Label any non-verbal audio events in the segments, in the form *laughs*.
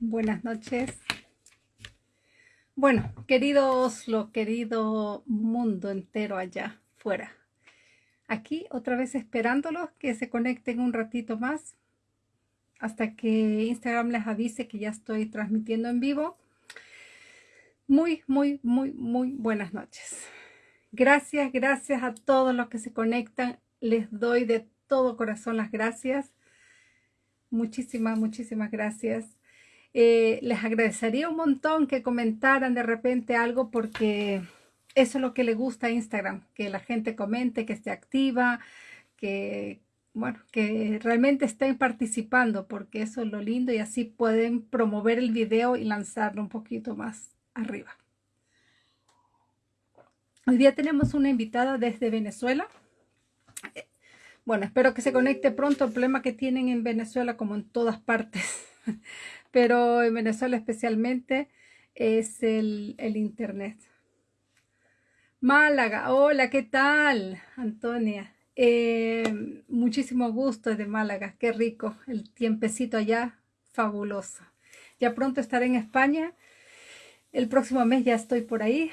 Buenas noches. Bueno, queridos, lo querido mundo entero allá fuera. Aquí otra vez esperándolos que se conecten un ratito más hasta que Instagram les avise que ya estoy transmitiendo en vivo. Muy, muy, muy, muy buenas noches. Gracias, gracias a todos los que se conectan. Les doy de todo corazón las gracias. Muchísimas, muchísimas gracias. Eh, les agradecería un montón que comentaran de repente algo porque eso es lo que le gusta a Instagram, que la gente comente, que esté activa, que, bueno, que realmente estén participando, porque eso es lo lindo y así pueden promover el video y lanzarlo un poquito más arriba. Hoy día tenemos una invitada desde Venezuela. Bueno, espero que se conecte pronto. El problema que tienen en Venezuela, como en todas partes, *laughs* pero en Venezuela especialmente, es el, internet. Málaga, hola, ¿qué tal? Antonia, eh, muchísimo gusto de Málaga, qué rico, el tiempecito allá, fabuloso. Ya pronto estaré en España, el próximo mes ya estoy por ahí.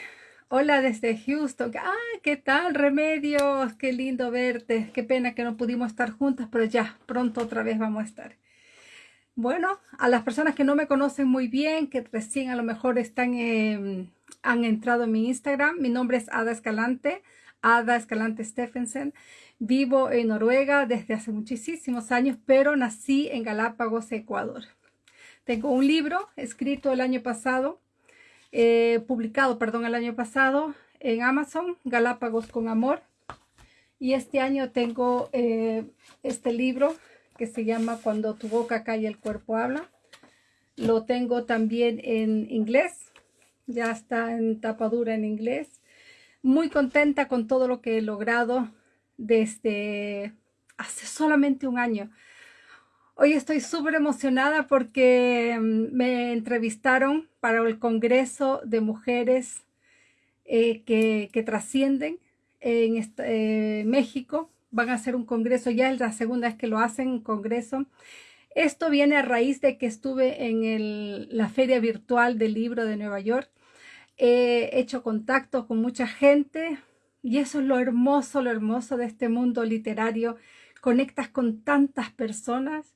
Hola desde Houston, ah, ¿qué tal? Remedios, qué lindo verte, qué pena que no pudimos estar juntas, pero ya, pronto otra vez vamos a estar. Bueno, a las personas que no me conocen muy bien, que recién a lo mejor están... en han entrado en mi Instagram. Mi nombre es Ada Escalante, Ada Escalante Stephenson. Vivo en Noruega desde hace muchísimos años, pero nací en Galápagos, Ecuador. Tengo un libro escrito el año pasado, eh, publicado, perdón, el año pasado en Amazon, Galápagos con Amor. Y este año tengo eh, este libro que se llama Cuando tu boca calla el cuerpo habla. Lo tengo también en inglés ya está en tapadura en inglés. Muy contenta con todo lo que he logrado desde hace solamente un año. Hoy estoy súper emocionada porque mm, me entrevistaron para el Congreso de Mujeres eh, que, trascienden en eh, México. Van a hacer un congreso, ya es la segunda vez que lo hacen, un congreso esto viene a raíz de que estuve en la feria virtual del libro de Nueva York. He hecho contacto con mucha gente y eso es lo hermoso, lo hermoso de este mundo literario. Conectas con tantas personas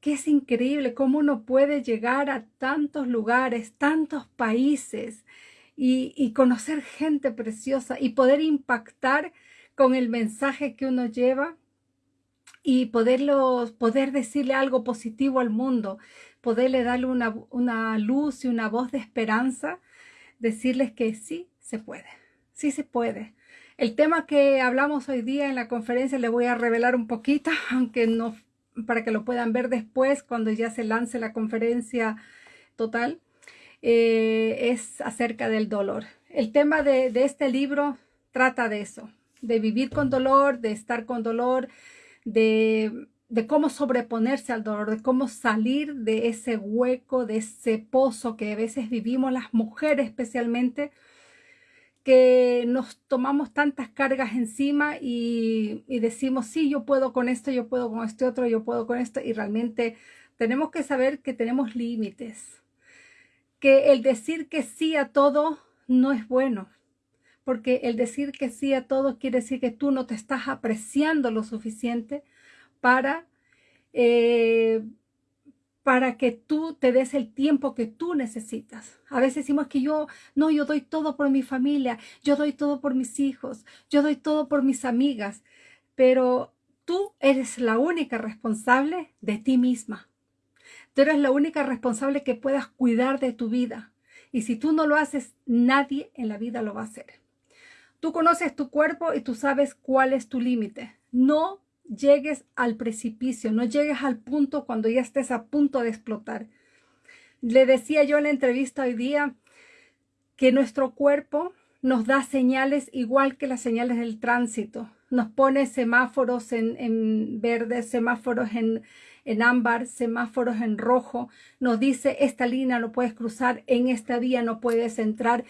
que es increíble cómo uno puede llegar a tantos lugares, tantos países y conocer gente preciosa y poder impactar con el mensaje que uno lleva y poderlo, poder decirle algo positivo al mundo, poderle darle una, una luz y una voz de esperanza, decirles que sí se puede, sí se puede. El tema que hablamos hoy día en la conferencia le voy a revelar un poquito, *laughs* aunque no para que lo puedan ver después cuando ya se lance la conferencia total, eh, es acerca del dolor. El tema de, de este libro trata de eso, de vivir con dolor, de estar con dolor, de, cómo sobreponerse al dolor, de cómo salir de ese hueco, de ese pozo que a veces vivimos las mujeres especialmente, que nos tomamos tantas cargas encima y, y, decimos, sí, yo puedo con esto, yo puedo con este otro, yo puedo con esto, y realmente tenemos que saber que tenemos límites, que el decir que sí a todo no es bueno, porque el decir que sí a todo quiere decir que tú no te estás apreciando lo suficiente para, eh, para que tú te des el tiempo que tú necesitas. A veces decimos que yo, no, yo doy todo por mi familia, yo doy todo por mis hijos, yo doy todo por mis amigas, pero tú eres la única responsable de ti misma. Tú eres la única responsable que puedas cuidar de tu vida. Y si tú no lo haces, nadie en la vida lo va a hacer. Tú conoces tu cuerpo y tú sabes cuál es tu límite. No llegues al precipicio, no llegues al punto cuando ya estés a punto de explotar. Le decía yo en la entrevista hoy día que nuestro cuerpo nos da señales igual que las señales del tránsito. Nos pone semáforos en, verde, semáforos en, en ámbar, semáforos en rojo. Nos dice esta línea no puedes cruzar, en esta vía no puedes entrar.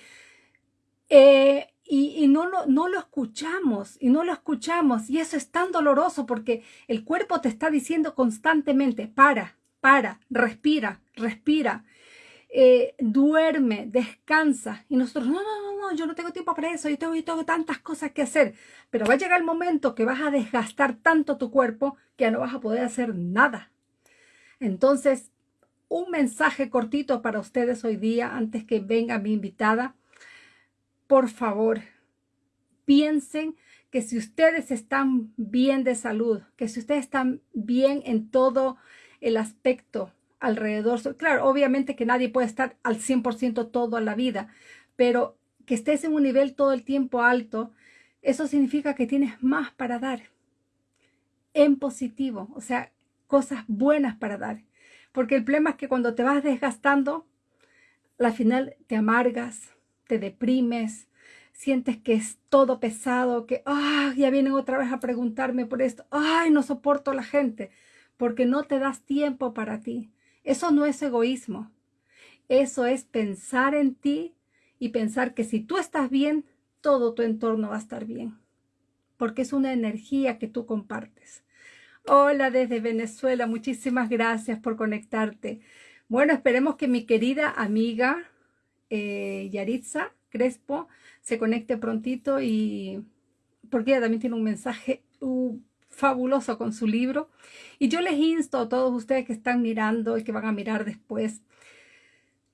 Eh, y, no, lo, no lo escuchamos, y no lo escuchamos, y eso es tan doloroso porque el cuerpo te está diciendo constantemente, para, para, respira, respira. Eh, duerme, descansa. Y nosotros, no, no, no, no, yo no tengo tiempo para eso, yo tengo, tengo tantas cosas que hacer. Pero va a llegar el momento que vas a desgastar tanto tu cuerpo que ya no vas a poder hacer nada. Entonces, un mensaje cortito para ustedes hoy día, antes que venga mi invitada. Por favor, piensen que si ustedes están bien de salud, que si ustedes están bien en todo el aspecto alrededor. Claro, obviamente que nadie puede estar al 100% toda la vida, pero que estés en un nivel todo el tiempo alto, eso significa que tienes más para dar en positivo, o sea, cosas buenas para dar. Porque el problema es que cuando te vas desgastando, al final te amargas, te deprimes, sientes que es todo pesado, que ah, ya vienen otra vez a preguntarme por esto, ay, no soporto la gente, porque no te das tiempo para ti. Eso no es egoísmo. Eso es pensar en ti y pensar que si tú estás bien, todo tu entorno va a estar bien. Porque es una energía que tú compartes. Hola desde Venezuela, muchísimas gracias por conectarte. Bueno, esperemos que mi querida amiga eh, Yaritza Crespo se conecte prontito y porque ella también tiene un mensaje uh, fabuloso con su libro. Y yo les insto a todos ustedes que están mirando y que van a mirar después,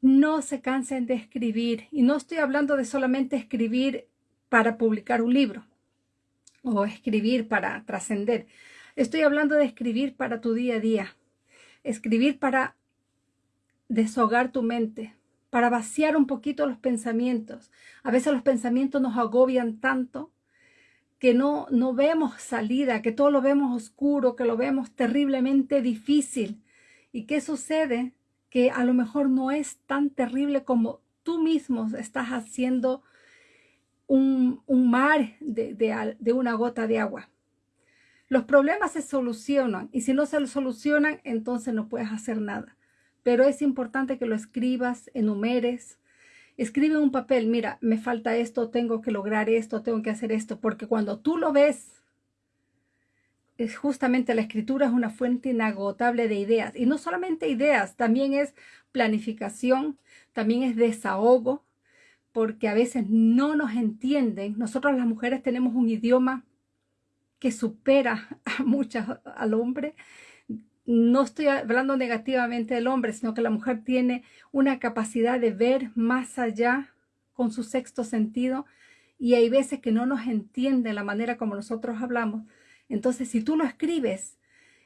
no se cansen de escribir. Y no estoy hablando de solamente escribir para publicar un libro o escribir para trascender. Estoy hablando de escribir para tu día a día. Escribir para deshogar tu mente, para vaciar un poquito los pensamientos. A veces los pensamientos nos agobian tanto que no, no vemos salida, que todo lo vemos oscuro, que lo vemos terriblemente difícil. ¿Y qué sucede? Que a lo mejor no es tan terrible como tú mismo estás haciendo un, un mar de, de, de una gota de agua. Los problemas se solucionan y si no se solucionan, entonces no puedes hacer nada. Pero es importante que lo escribas, enumeres, escribe un papel, mira, me falta esto, tengo que lograr esto, tengo que hacer esto, porque cuando tú lo ves, es justamente la escritura es una fuente inagotable de ideas. Y no solamente ideas, también es planificación, también es desahogo, porque a veces no nos entienden. Nosotros las mujeres tenemos un idioma que supera *laughs* a muchas al hombre no estoy hablando negativamente del hombre, sino que la mujer tiene una capacidad de ver más allá con su sexto sentido y hay veces que no nos entiende la manera como nosotros hablamos. Entonces, si tú lo escribes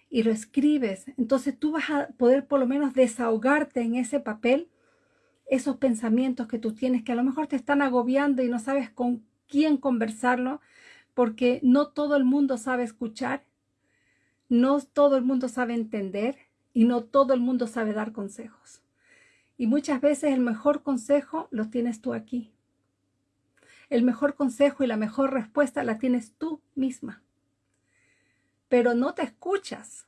y lo escribes, entonces tú vas a poder por lo menos desahogarte en ese papel esos pensamientos que tú tienes que a lo mejor te están agobiando y no sabes con quién conversarlo porque no todo el mundo sabe escuchar no todo el mundo sabe entender y no todo el mundo sabe dar consejos. Y muchas veces el mejor consejo lo tienes tú aquí. El mejor consejo y la mejor respuesta la tienes tú misma. Pero no te escuchas,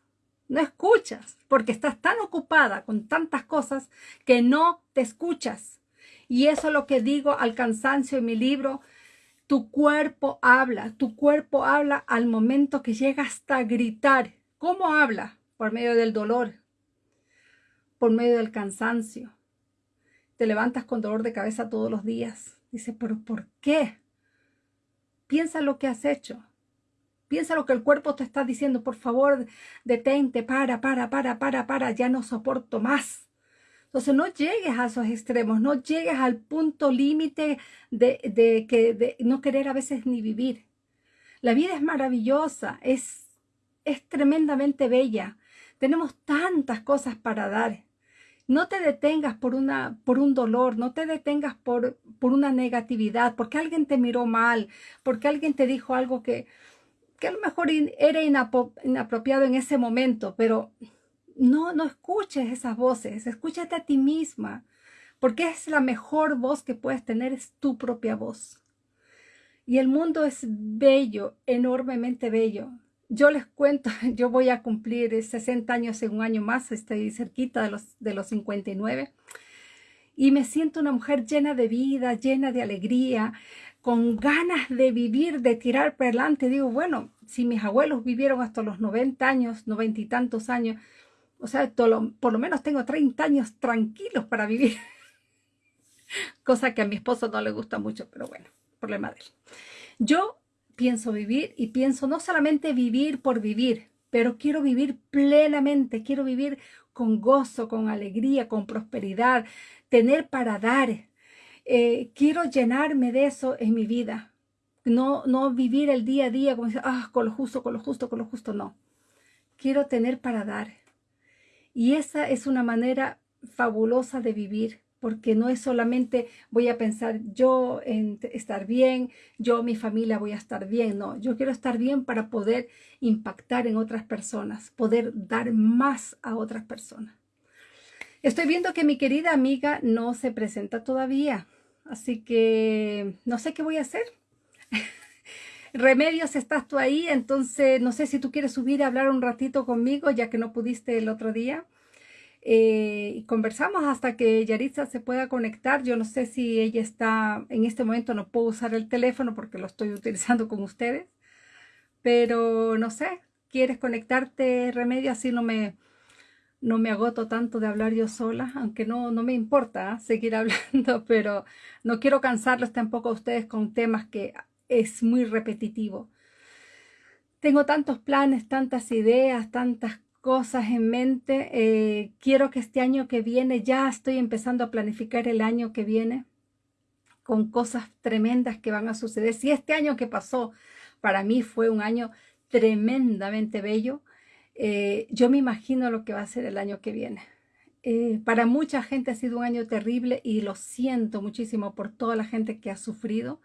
no escuchas, porque estás tan ocupada con tantas cosas que no te escuchas. Y eso es lo que digo al cansancio en mi libro, tu cuerpo habla, tu cuerpo habla al momento que llega hasta gritar. ¿Cómo habla? Por medio del dolor, por medio del cansancio. Te levantas con dolor de cabeza todos los días. Dice, pero ¿por qué? Piensa lo que has hecho. Piensa lo que el cuerpo te está diciendo. Por favor, detente, para, para, para, para, para. Ya no soporto más. Entonces no llegues a esos extremos, no llegues al punto límite de, que, no querer a veces ni vivir. La vida es maravillosa, es, es tremendamente bella. Tenemos tantas cosas para dar. No te detengas por, una, por un dolor, no te detengas por, por una negatividad, porque alguien te miró mal, porque alguien te dijo algo que, que a lo mejor era inapropiado en ese momento, pero no, no escuches esas voces, escúchate a ti misma, porque es la mejor voz que puedes tener, es tu propia voz. Y el mundo es bello, enormemente bello. Yo les cuento, *laughs* yo voy a cumplir 60 años en un año más, estoy cerquita de los, de los 59, y me siento una mujer llena de vida, llena de alegría, con ganas de vivir, de tirar para adelante. Digo, bueno, si mis abuelos vivieron hasta los 90 años, 90 y tantos años, O sea, por lo menos tengo 30 años tranquilos para vivir. *laughs* Cosa que a mi esposo no le gusta mucho, pero bueno, problema de él. Yo pienso vivir y pienso no solamente vivir por vivir, pero quiero vivir plenamente, quiero vivir con gozo, con alegría, con prosperidad, tener para dar. Eh, quiero llenarme de eso en mi vida. No, no vivir el día a día como ah, con lo justo, con lo justo, con lo justo, no. Quiero tener para dar. Y esa es una manera fabulosa de vivir porque no es solamente voy a pensar yo en estar bien, yo, mi familia voy a estar bien, no, yo quiero estar bien para poder impactar en otras personas, poder dar más a otras personas. Estoy viendo que mi querida amiga no se presenta todavía, así que no sé qué voy a hacer. *laughs* Remedios, estás tú ahí, entonces no sé si tú quieres subir a hablar un ratito conmigo, ya que no pudiste el otro día. Eh, y conversamos hasta que Yaritza se pueda conectar. Yo no sé si ella está, en este momento no puedo usar el teléfono porque lo estoy utilizando con ustedes, pero no sé, ¿quieres conectarte, Remedio? Así no me, no me agoto tanto de hablar yo sola, aunque no, no me importa ¿ah? seguir *laughs* hablando, pero no quiero cansarlos tampoco a ustedes con temas que es muy repetitivo. Tengo tantos planes, tantas ideas, tantas cosas en mente. Eh, quiero que este año que viene, ya estoy empezando a planificar el año que viene con cosas tremendas que van a suceder. Si este año que pasó para mí fue un año tremendamente bello, eh, yo me imagino lo que va a ser el año que viene. Eh, para mucha gente ha sido un año terrible y lo siento muchísimo por toda la gente que ha sufrido.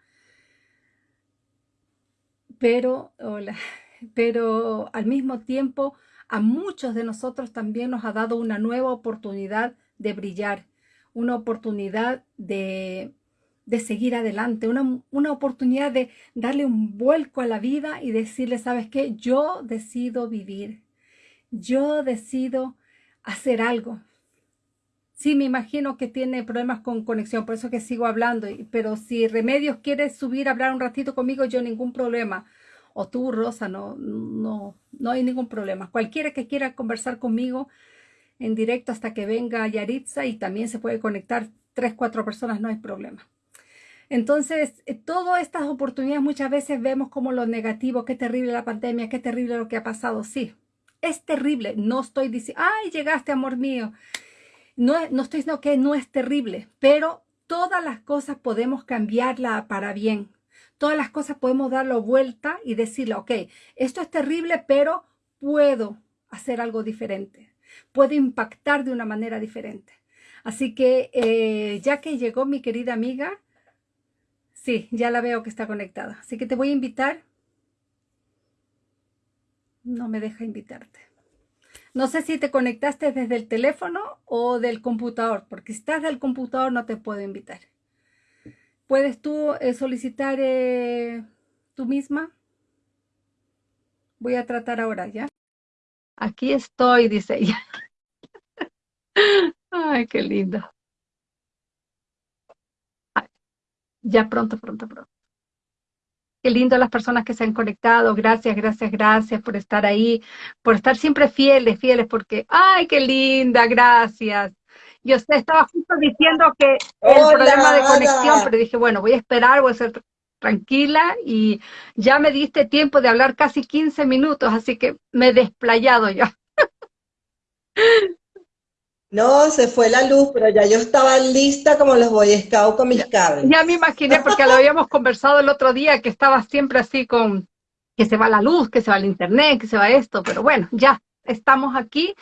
Pero, hola, *laughs* pero al mismo tiempo a muchos de nosotros también nos ha dado una nueva oportunidad de brillar, una oportunidad de, seguir adelante, una, una, oportunidad de darle un vuelco a la vida y decirle, ¿sabes qué? Yo decido vivir, yo decido hacer algo. Sí, me imagino que tiene problemas con conexión, por eso que sigo hablando, pero si Remedios quiere subir a hablar un ratito conmigo, yo ningún problema o tú, Rosa, no, no, no hay ningún problema. Cualquiera que quiera conversar conmigo en directo hasta que venga Yaritza y también se puede conectar tres, cuatro personas, no hay problema. Entonces, eh, todas estas oportunidades muchas veces vemos como lo negativo, qué terrible la pandemia, qué terrible lo que ha pasado. Sí, es terrible. No estoy diciendo, ay, llegaste, amor mío. No, no estoy diciendo que no es terrible, pero todas las cosas podemos cambiarla para bien todas las cosas podemos darlo vuelta y decirle, ok, esto es terrible, pero puedo hacer algo diferente. Puedo impactar de una manera diferente. Así que eh, ya que llegó mi querida amiga, sí, ya la veo que está conectada. Así que te voy a invitar. No me deja invitarte. No sé si te conectaste desde el teléfono o del computador, porque si estás del computador no te puedo invitar. ¿Puedes tú eh, solicitar eh, tú misma? Voy a tratar ahora, ¿ya? Aquí estoy, dice ella. *laughs* Ay, qué lindo. ya pronto, pronto, pronto. Qué lindo las personas que se han conectado. Gracias, gracias, gracias por estar ahí, por estar siempre fieles, fieles, porque, ay, qué linda, gracias. Yo estaba justo diciendo que el problema de conexión, pero dije, bueno, voy a esperar, voy a ser tranquila y ya me diste tiempo de hablar casi 15 minutos, así que me he desplayado ya. *laughs* No, se fue la luz, pero ya yo estaba lista como los Boy Scouts con mis cables. Ya me imaginé, porque lo habíamos conversado el otro día, que estaba siempre así con que se va la luz, que se va el internet, que se va esto, pero bueno, ya estamos aquí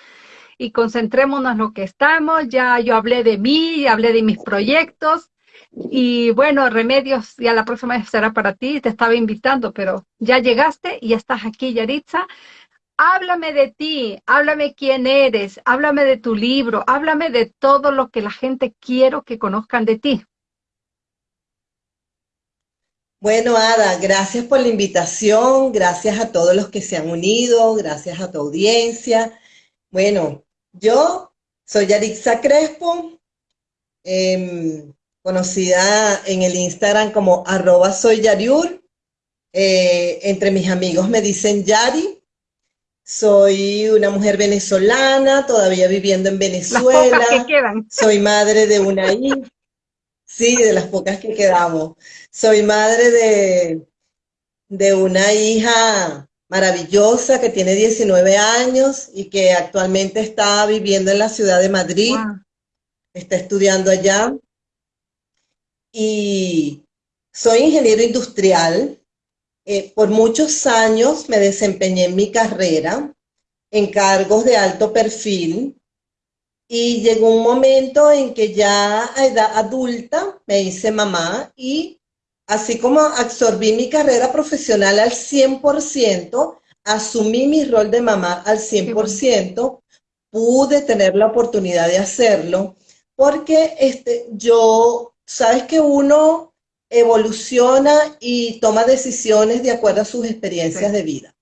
y concentrémonos en lo que estamos. Ya yo hablé de mí, hablé de mis proyectos y bueno, Remedios ya la próxima vez será para ti, te estaba invitando, pero ya llegaste y ya estás aquí, Yaritza. Háblame de ti, háblame quién eres, háblame de tu libro, háblame de todo lo que la gente quiero que conozcan de ti. Bueno, Ada, gracias por la invitación, gracias a todos los que se han unido, gracias a tu audiencia. Bueno, yo soy Yarixa Crespo, em, conocida en el Instagram como arroba soy Yariur. Eh, entre mis amigos me dicen Yari. Soy una mujer venezolana, todavía viviendo en Venezuela. Las que quedan. Soy madre de una hija. Sí, de las pocas que quedamos. Soy madre de, de una hija maravillosa que tiene 19 años y que actualmente está viviendo en la ciudad de Madrid. Está estudiando allá. Y soy ingeniero industrial. Eh, por muchos años me desempeñé en mi carrera en cargos de alto perfil y llegó un momento en que ya a edad adulta me hice mamá y así como absorbí mi carrera profesional al 100%, asumí mi rol de mamá al 100%, pude tener la oportunidad de hacerlo, porque este, yo, sabes que uno evoluciona y toma decisiones de acuerdo a sus experiencias de vida.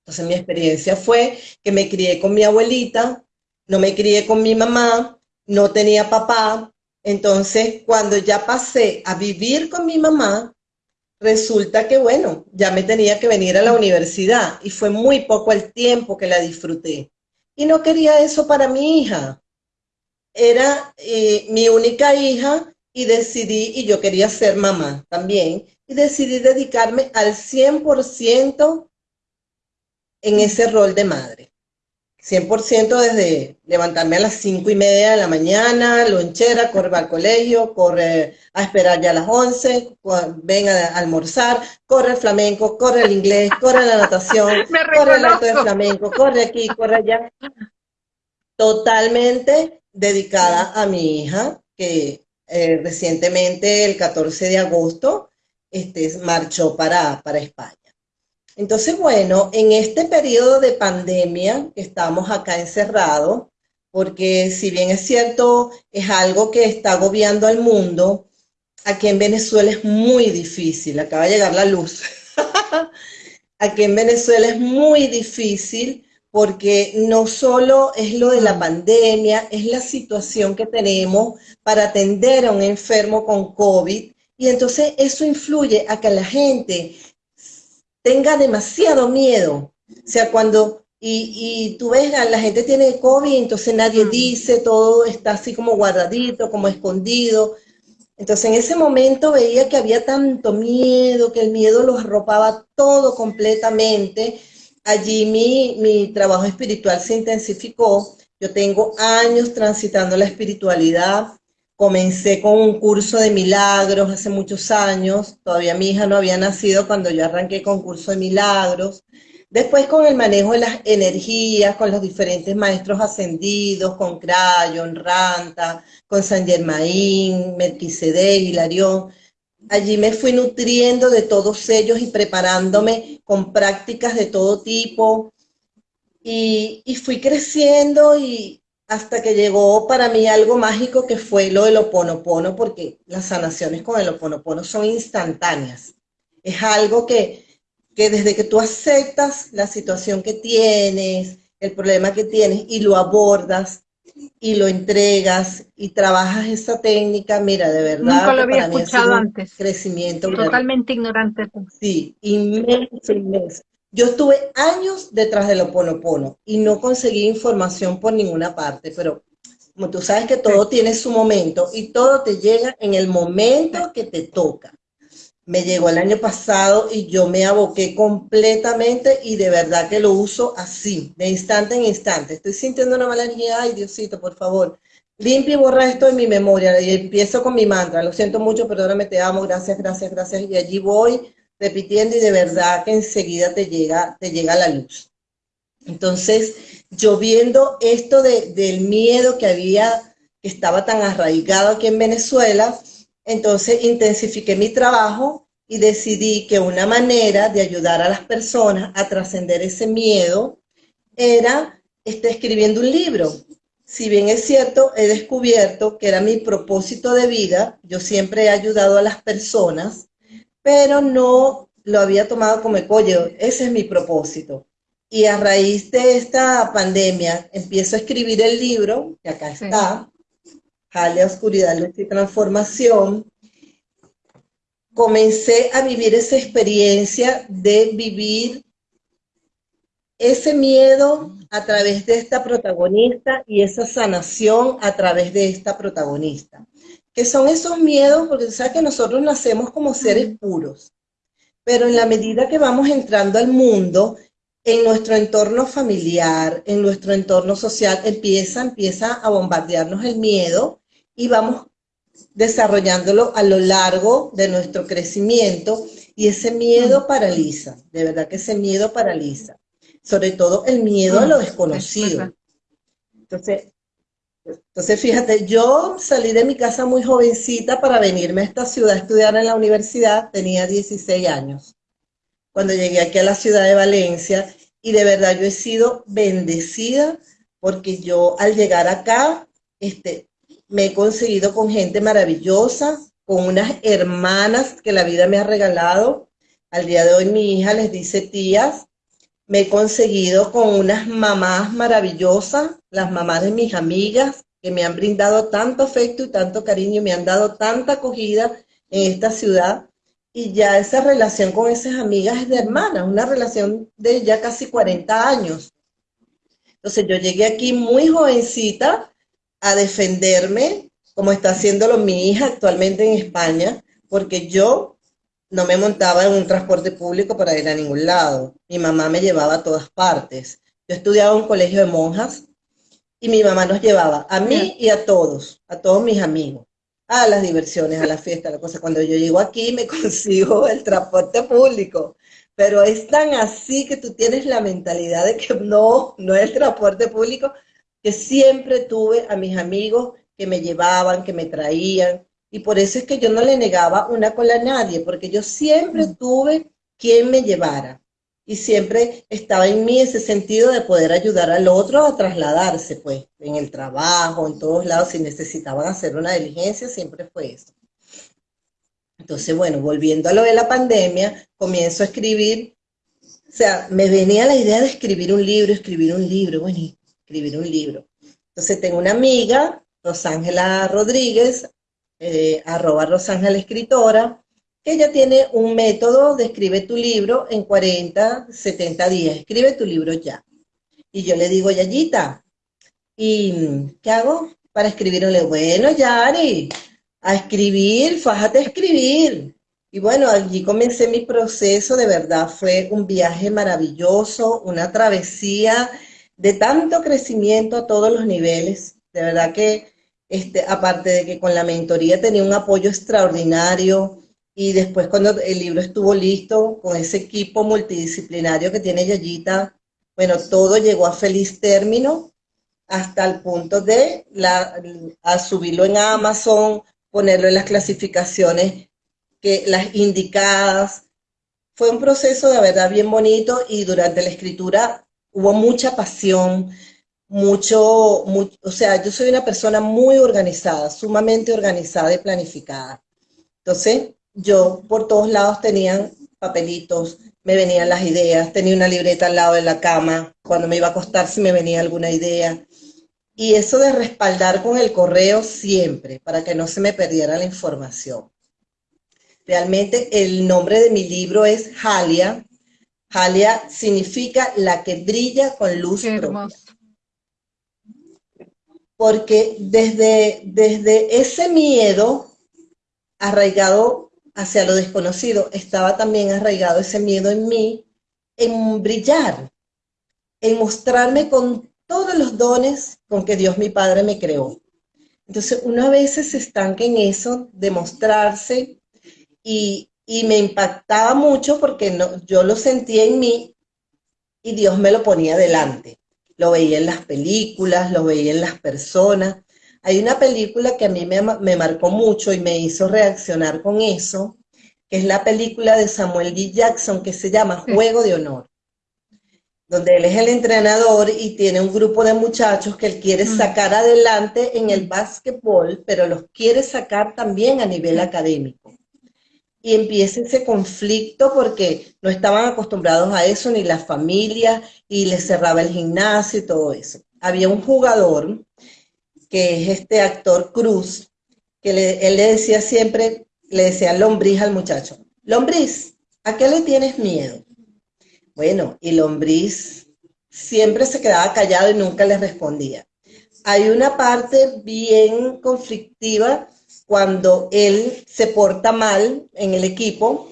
Entonces mi experiencia fue que me crié con mi abuelita, no me crié con mi mamá, no tenía papá. Entonces cuando ya pasé a vivir con mi mamá, resulta que bueno, ya me tenía que venir a la universidad y fue muy poco el tiempo que la disfruté. Y no quería eso para mi hija. Era eh, mi única hija y decidí, y yo quería ser mamá también, y decidí dedicarme al 100% en ese rol de madre. 100% desde levantarme a las 5 y media de la mañana, lonchera, corre al colegio, corre a esperar ya a las 11, ven a almorzar, corre el flamenco, corre el inglés, *laughs* corre la natación, corre el acto de flamenco, corre aquí, corre allá. Totalmente dedicada a mi hija, que eh, recientemente, el 14 de agosto, este, marchó para, para España. Entonces, bueno, en este periodo de pandemia estamos acá encerrados, porque si bien es cierto, es algo que está agobiando al mundo, aquí en Venezuela es muy difícil, acaba de llegar la luz. *laughs* aquí en Venezuela es muy difícil porque no solo es lo de la pandemia, es la situación que tenemos para atender a un enfermo con COVID, y entonces eso influye a que la gente tenga demasiado miedo. O sea, cuando, y, tú ves, la gente tiene COVID, entonces nadie mm. dice, todo está así como guardadito, como escondido. Entonces en ese momento veía que había tanto miedo, que el miedo los arropaba todo completamente. Allí mi, mi trabajo espiritual se intensificó. Yo tengo años transitando la espiritualidad, Comencé con un curso de milagros hace muchos años, todavía mi hija no había nacido cuando yo arranqué con curso de milagros. Después con el manejo de las energías, con los diferentes maestros ascendidos, con Crayon, Ranta, con San Germain, Melquisedec, Hilarión. Allí me fui nutriendo de todos ellos y preparándome con prácticas de todo tipo. Y, fui creciendo y, hasta que llegó para mí algo mágico que fue lo del oponopono, porque las sanaciones con el oponopono son instantáneas. Es algo que, que desde que tú aceptas la situación que tienes, el problema que tienes y lo abordas y lo entregas y trabajas esa técnica, mira, de verdad. Nunca lo había escuchado antes. Crecimiento. Totalmente ignorante. Sí, inmenso, inmenso. Yo estuve años detrás del Oponopono y no conseguí información por ninguna parte, pero como tú sabes que todo tiene su momento y todo te llega en el momento que te toca. Me llegó el año pasado y yo me aboqué completamente y de verdad que lo uso así, de instante en instante. Estoy sintiendo una mala energía, ay Diosito, por favor, limpia y borra esto en mi memoria y empiezo con mi mantra. Lo siento mucho, perdóname, te amo, gracias, gracias, gracias. Y allí voy repitiendo y de verdad que enseguida te llega, te llega la luz. Entonces, yo viendo esto del miedo que había, que estaba tan arraigado aquí en Venezuela, entonces intensifiqué mi trabajo y decidí que una manera de ayudar a las personas a trascender ese miedo era este, escribiendo un libro. Si bien es cierto, he descubierto que era mi propósito de vida, yo siempre he ayudado a las personas, pero no lo había tomado como, oye, ese es mi propósito. Y a raíz de esta pandemia, empiezo a escribir el libro, que acá está, Jale Oscuridad, Luz y Transformación. Comencé a vivir esa experiencia de vivir ese miedo a través de esta protagonista y esa sanación a través de esta protagonista. Que son esos miedos, porque sabes que nosotros nacemos como seres puros, pero en la medida que vamos entrando al mundo, en nuestro entorno familiar, en nuestro entorno social, empieza, empieza a bombardearnos el miedo y vamos desarrollándolo a lo largo de nuestro crecimiento. Y ese miedo mm. paraliza, de verdad que ese miedo paraliza, sobre todo el miedo a lo mm, desconocido. Entonces, entonces, fíjate, yo salí de mi casa muy jovencita para venirme a esta ciudad a estudiar en la universidad, tenía 16 años, cuando llegué aquí a la ciudad de Valencia, y de verdad yo he sido bendecida porque yo al llegar acá, este, me he conseguido con gente maravillosa, con unas hermanas que la vida me ha regalado. Al día de hoy mi hija les dice tías. Me he conseguido con unas mamás maravillosas, las mamás de mis amigas, que me han brindado tanto afecto y tanto cariño, me han dado tanta acogida en esta ciudad. Y ya esa relación con esas amigas es de hermanas, una relación de ya casi 40 años. Entonces yo llegué aquí muy jovencita, a defenderme, como está haciéndolo mi hija actualmente en España, porque yo no me montaba en un transporte público para ir a ningún lado. Mi mamá me llevaba a todas partes. Yo estudiaba en un colegio de monjas y mi mamá nos llevaba a mí y a todos, a todos mis amigos, a las diversiones, a las fiestas, a la cosa. Cuando yo llego aquí me *laughs* consigo el transporte público, pero es tan así que tú tienes la mentalidad de que no, no es el transporte público, que siempre tuve a mis amigos que me llevaban, que me traían, y por eso es que yo no le negaba una cola a nadie, porque yo siempre tuve quien me llevara. Y siempre estaba en mí ese sentido de poder ayudar al otro a trasladarse, pues, en el trabajo, en todos lados, si necesitaban hacer una diligencia, siempre fue eso. Entonces, bueno, volviendo a lo de la pandemia, comienzo a escribir, o sea, me venía la idea de escribir un libro, escribir un libro, bueno, escribir un libro. Entonces tengo una amiga, Rosángela Rodríguez, eh, arroba Rosángela Escritora, que ella tiene un método de escribe tu libro en 40, 70 días. Escribe tu libro ya. Y yo le digo, Yayita, ¿y qué hago para escribir un libro? Bueno, Yari, a escribir, fájate a escribir. Y bueno, allí comencé mi proceso, de verdad fue un viaje maravilloso, una travesía de tanto crecimiento a todos los niveles. De verdad que, este, aparte de que con la mentoría tenía un apoyo extraordinario y después cuando el libro estuvo listo, con ese equipo multidisciplinario que tiene Yayita, bueno, todo llegó a feliz término hasta el punto de la, a subirlo en Amazon, ponerlo en las clasificaciones que las indicadas. Fue un proceso de verdad bien bonito y durante la escritura hubo mucha pasión, mucho, o sea, yo soy una persona muy organizada, sumamente organizada y planificada. Entonces, yo por todos lados tenían papelitos, me venían las ideas, tenía una libreta al lado de la cama, cuando me iba a acostar si me venía alguna idea. Y eso de respaldar con el correo siempre, para que no se me perdiera la información. Realmente el nombre de mi libro es Jalia, Jalia significa la que brilla con luz Porque desde, desde ese miedo arraigado hacia lo desconocido, estaba también arraigado ese miedo en mí, en brillar, en mostrarme con todos los dones con que Dios mi Padre me creó. Entonces uno a veces se estanca en eso, de mostrarse y, y me impactaba mucho porque no, yo lo sentía en mí y Dios me lo ponía delante. Lo veía en las películas, lo veía en las personas. Hay una película que a mí me, me marcó mucho y me hizo reaccionar con eso, que es la película de Samuel L. Jackson que se llama Juego de Honor, donde él es el entrenador y tiene un grupo de muchachos que él quiere sacar adelante en el básquetbol, pero los quiere sacar también a nivel académico y empieza ese conflicto porque no estaban acostumbrados a eso, ni la familia, y les cerraba el gimnasio y todo eso. Había un jugador, que es este actor Cruz, que él le decía siempre, le decía lombriz al muchacho, lombriz, ¿a qué le tienes miedo? Bueno, y lombriz siempre se quedaba callado y nunca le respondía. Hay una parte bien conflictiva cuando él se porta mal en el equipo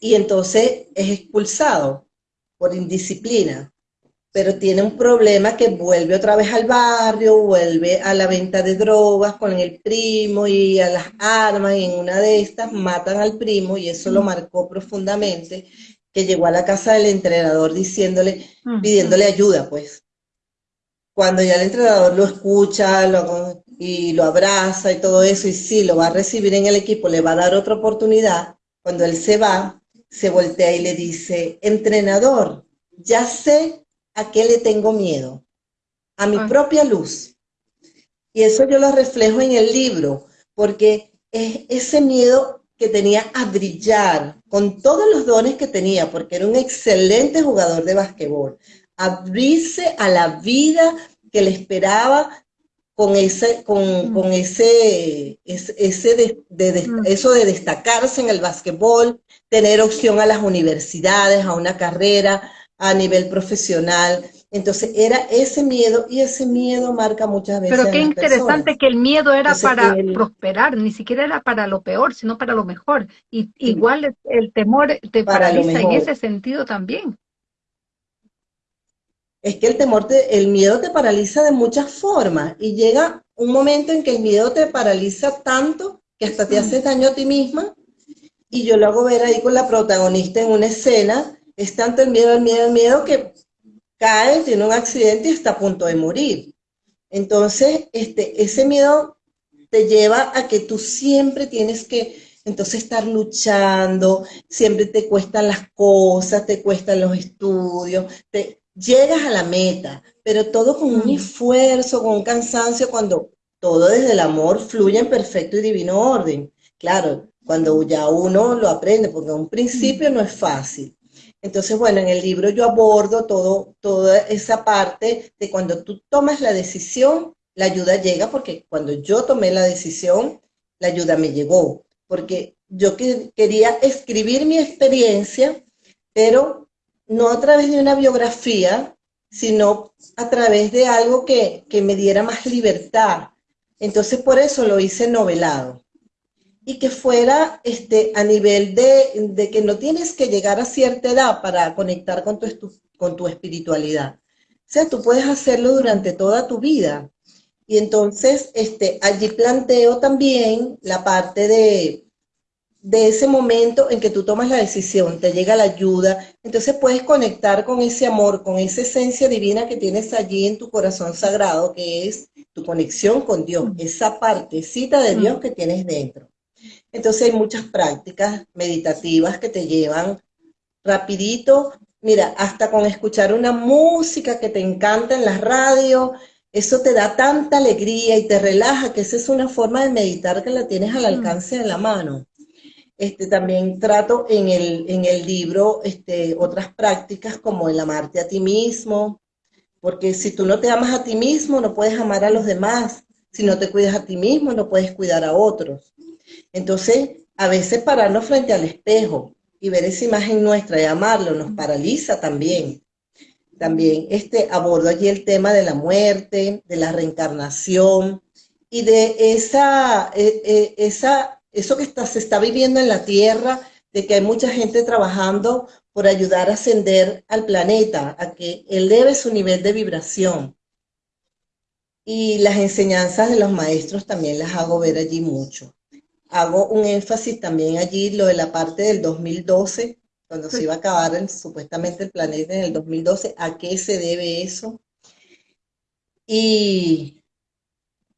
y entonces es expulsado por indisciplina pero tiene un problema que vuelve otra vez al barrio, vuelve a la venta de drogas con el primo y a las armas, y en una de estas matan al primo y eso lo marcó profundamente, que llegó a la casa del entrenador diciéndole, pidiéndole ayuda, pues. Cuando ya el entrenador lo escucha y lo abraza y todo eso, y sí, lo va a recibir en el equipo, le va a dar otra oportunidad, cuando él se va, se voltea y le dice, entrenador, ya sé ¿A qué le tengo miedo? A mi propia luz. Y eso yo lo reflejo en el libro, porque es ese miedo que tenía a brillar con todos los dones que tenía, porque era un excelente jugador de basquetbol, abrirse a la vida que le esperaba con ese, con, mm. ese, ese, mm. eso de destacarse en el basquetbol, tener opción a las universidades, a una carrera, a nivel profesional. Entonces era ese miedo y ese miedo marca muchas veces. Pero qué interesante que el miedo era para prosperar, ni siquiera era para lo peor, sino para lo mejor. Y igual el temor te paraliza en ese sentido también. Es que el temor, te, el miedo te paraliza de muchas formas y llega un momento en que el miedo te paraliza tanto que hasta te hace daño a ti misma. Y yo lo hago ver ahí con la protagonista en una escena es tanto el miedo, el miedo, el miedo que cae, tiene un accidente y está a punto de morir. Entonces, este, ese miedo te lleva a que tú siempre tienes que entonces estar luchando, siempre te cuestan las cosas, te cuestan los estudios, te llegas a la meta, pero todo con un esfuerzo, con un cansancio, cuando todo desde el amor fluye en perfecto y divino orden. Claro, cuando ya uno lo aprende, porque a un principio no es fácil, entonces, bueno, en el libro yo abordo todo, toda esa parte de cuando tú tomas la decisión, la ayuda llega, porque cuando yo tomé la decisión, la ayuda me llegó, porque yo quería escribir mi experiencia, pero no a través de una biografía, sino a través de algo que, que me diera más libertad. Entonces, por eso lo hice novelado y que fuera este, a nivel de, que no tienes que llegar a cierta edad para conectar con tu, con tu espiritualidad. O sea, tú puedes hacerlo durante toda tu vida. Y entonces este, allí planteo también la parte de, de ese momento en que tú tomas la decisión, te llega la ayuda, entonces puedes conectar con ese amor, con esa esencia divina que tienes allí en tu corazón sagrado, que es tu conexión con Dios, esa partecita de Dios que tienes dentro. Entonces hay muchas prácticas meditativas que te llevan rapidito, mira, hasta con escuchar una música que te encanta en la radio, eso te da tanta alegría y te relaja, que esa es una forma de meditar que la tienes al mm. alcance de la mano. Este, también trato en el, en el libro este, otras prácticas como el amarte a ti mismo, porque si tú no te amas a ti mismo, no puedes amar a los demás. Si no te cuidas a ti mismo, no puedes cuidar a otros. Entonces, a veces pararnos frente al espejo y ver esa imagen nuestra y amarlo nos paraliza también. También este, abordo allí el tema de la muerte, de la reencarnación y de esa, e, e, esa, eso que está, se está viviendo en la Tierra, de que hay mucha gente trabajando por ayudar a ascender al planeta, a que eleve su nivel de vibración. Y las enseñanzas de los maestros también las hago ver allí mucho hago un énfasis también allí, lo de la parte del 2012, cuando se iba a acabar supuestamente el planeta en el 2012, ¿a qué se debe eso? Y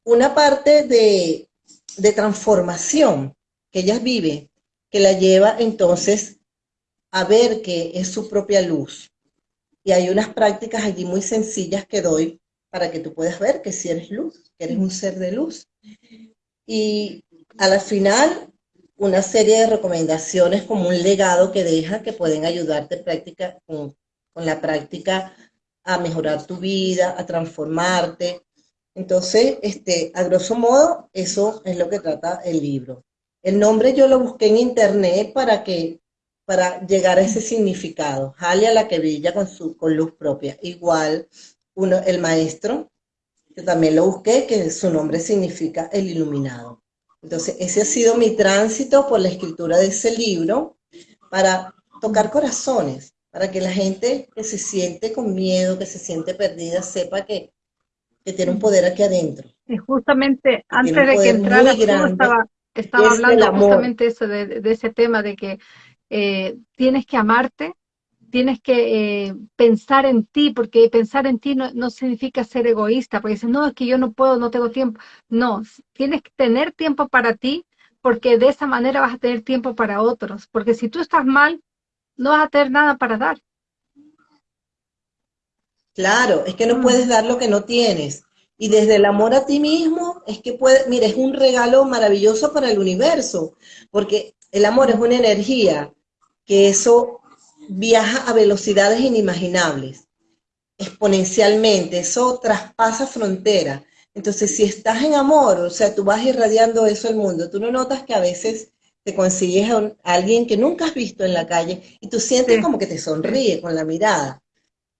una parte de, de transformación que ella vive, que la lleva entonces a ver que es su propia luz. Y hay unas prácticas allí muy sencillas que doy para que tú puedas ver que si eres luz, que eres un ser de luz. Y a la final, una serie de recomendaciones como un legado que deja que pueden ayudarte práctica, con, la práctica a mejorar tu vida, a transformarte. Entonces, este, a grosso modo, eso es lo que trata el libro. El nombre yo lo busqué en internet para que para llegar a ese significado. Jale a la que brilla con, su, con luz propia. Igual, uno, el maestro, que también lo busqué, que su nombre significa el iluminado. Entonces, ese ha sido mi tránsito por la escritura de ese libro para tocar corazones, para que la gente que se siente con miedo, que se siente perdida, sepa que, que tiene un poder aquí adentro. Y justamente antes de que entrara, estaba, estaba hablando justamente eso de, de, ese tema de que eh, tienes que amarte, tienes que eh, pensar en ti, porque pensar en ti no, no, significa ser egoísta, porque dices, no, es que yo no puedo, no tengo tiempo. No, tienes que tener tiempo para ti, porque de esa manera vas a tener tiempo para otros, porque si tú estás mal, no vas a tener nada para dar. Claro, es que no mm. puedes dar lo que no tienes. Y desde el amor a ti mismo, es que puedes, mira, es un regalo maravilloso para el universo, porque el amor es una energía que eso viaja a velocidades inimaginables, exponencialmente, eso traspasa fronteras. Entonces, si estás en amor, o sea, tú vas irradiando eso al mundo, tú no notas que a veces te consigues a, alguien que nunca has visto en la calle y tú sientes como que te sonríe con la mirada.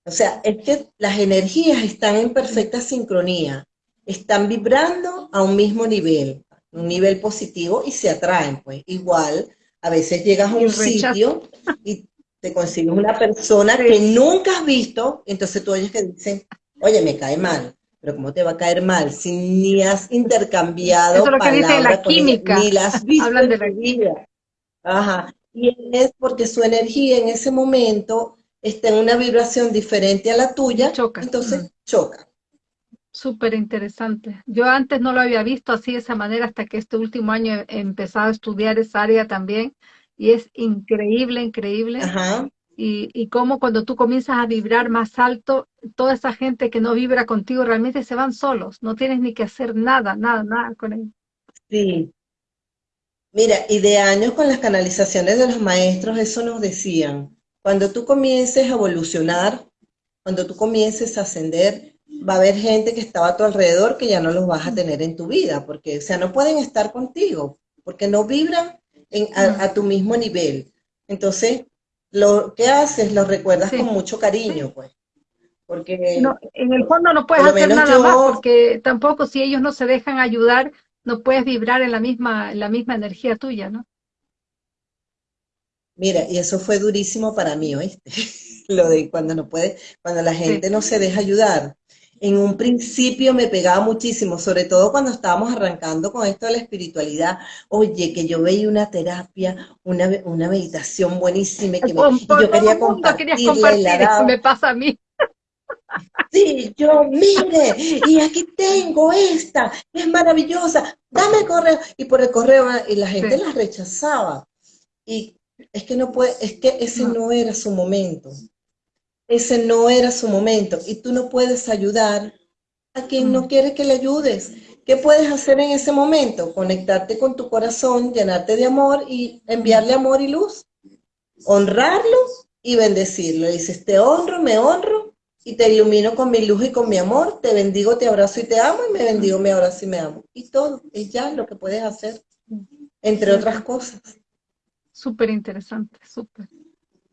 O sea, es que las energías están en perfecta sincronía, están vibrando a un mismo nivel, un nivel positivo y se atraen, pues. Igual, a veces llegas a un sitio y te consigues una persona que nunca has visto, entonces tú oyes que dicen, oye, me cae mal, pero ¿cómo te va a caer mal si ni has intercambiado Eso es lo que dice la química. ni las visto Hablan de la vida? Ajá. Y es porque su energía en ese momento está en una vibración diferente a la tuya, choca. entonces choca. Súper interesante. Yo antes no lo había visto así de esa manera hasta que este último año he empezado a estudiar esa área también y es increíble, increíble. Ajá. Y, y cómo cuando tú comienzas a vibrar más alto, toda esa gente que no vibra contigo realmente se van solos, no tienes ni que hacer nada, nada, nada con ellos. Sí. Mira, y de años con las canalizaciones de los maestros, eso nos decían, cuando tú comiences a evolucionar, cuando tú comiences a ascender, va a haber gente que estaba a tu alrededor que ya no los vas a tener en tu vida, porque, o sea, no pueden estar contigo, porque no vibran a, tu mismo nivel. Entonces, lo que haces, lo recuerdas con mucho cariño, pues. Porque no, en el fondo no puedes hacer nada más, porque tampoco si ellos no se dejan ayudar, no puedes vibrar en la misma, en la misma energía tuya, ¿no? Mira, y eso fue durísimo para mí, ¿oíste? *laughs* Lo de cuando no puede, cuando la gente no se deja ayudar. En un principio me pegaba muchísimo, sobre todo cuando estábamos arrancando con esto de la espiritualidad. Oye, que yo veía una terapia, una, una meditación buenísima, que yo quería compartirla y la me pasa a mí. Sí, yo, mire, y aquí tengo esta, es maravillosa, dame el correo. Y por el correo, y la gente la rechazaba. Y es que no puede, es que ese no era su momento ese no era su momento y tú no puedes ayudar a quien no quiere que le ayudes. ¿Qué puedes hacer en ese momento? Conectarte con tu corazón, llenarte de amor y enviarle amor y luz. Honrarlo y bendecirlo. Dices, te honro, me honro y te ilumino con mi luz y con mi amor. Te bendigo, te abrazo y te amo y me bendigo, me abrazo y me amo. Y todo, es ya lo que puedes hacer, entre otras cosas. Súper interesante, súper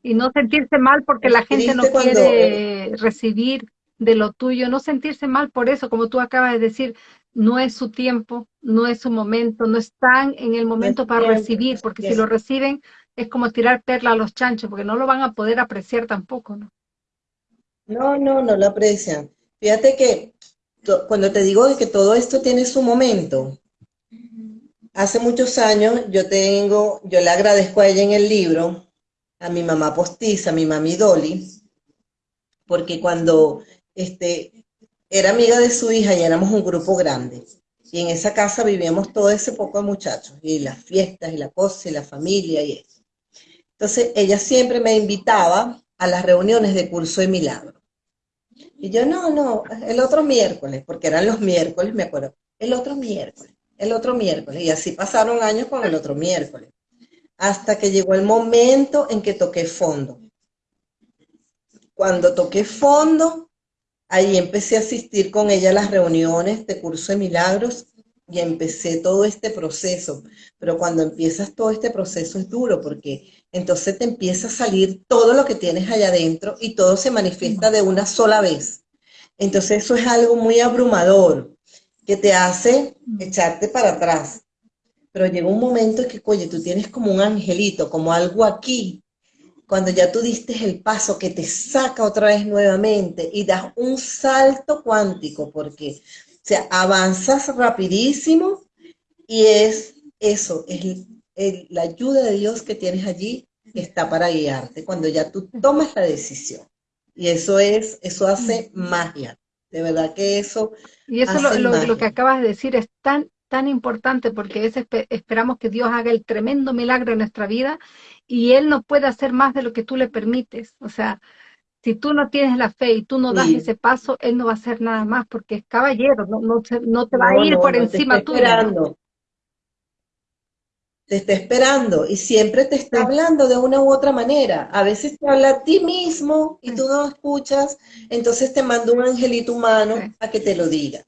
y no sentirse mal porque la gente no quiere eh, recibir de lo tuyo, no sentirse mal por eso, como tú acabas de decir, no es su tiempo, no es su momento, no están en el momento para recibir, porque si lo reciben es como tirar perla a los chanchos, porque no lo van a poder apreciar tampoco, ¿no? No, no, no lo aprecian. Fíjate que cuando te digo que todo esto tiene su momento, hace muchos años yo tengo, yo le agradezco a ella en el libro, a mi mamá postiza, a mi mami Dolly, porque cuando este, era amiga de su hija y éramos un grupo grande, y en esa casa vivíamos todo ese poco de muchachos, y las fiestas, y la cosa, y la familia, y eso. Entonces, ella siempre me invitaba a las reuniones de curso de milagro. Y yo, no, no, el otro miércoles, porque eran los miércoles, me acuerdo, el otro miércoles, el otro miércoles. Y así pasaron años con el otro miércoles hasta que llegó el momento en que toqué fondo. Cuando toqué fondo, ahí empecé a asistir con ella a las reuniones de curso de milagros. y empecé todo este proceso. Pero cuando empiezas todo este proceso es duro porque entonces te empieza a salir todo lo que tienes allá adentro y todo se manifiesta de una sola vez. Entonces eso es algo muy abrumador que te hace echarte para atrás. Pero llega un momento en que, oye, tú tienes como un angelito, como algo aquí, cuando ya tú diste el paso que te saca otra vez nuevamente y das un salto cuántico, porque o sea, avanzas rapidísimo y es eso, es la ayuda de Dios que tienes allí está para guiarte cuando ya tú tomas la decisión. Y eso es, eso hace magia. De verdad que eso. Y eso lo, lo, que acabas de decir es tan, tan importante porque es, esperamos que Dios haga el tremendo milagro en nuestra vida y Él no puede hacer más de lo que tú le permites. O sea, si tú no tienes la fe y tú no das ese paso, Él no va a hacer nada más porque es caballero, no, no, no te va a ir por encima tuyo. Te está esperando y siempre te está hablando de una u otra manera. A veces te habla a ti mismo y tú no escuchas, entonces te manda un angelito humano a que te lo diga.